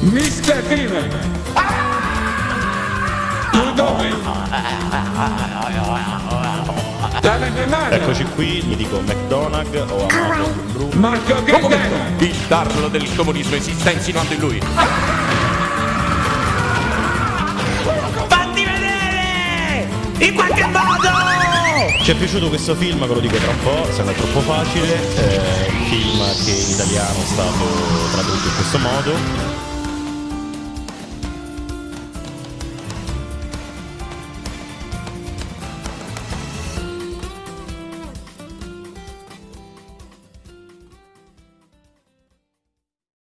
Mr. Team! Ah! Tu dove? Eccoci qui, mi dico McDonagh o Amato Marco Gaetano! Il tarlo del comunismo esiste insinuando in lui. Fatti vedere! In qualche modo! Ci è piaciuto questo film, ve lo dico tra un po', sembra troppo facile, eh, è un film che in italiano è stato tradotto in questo modo,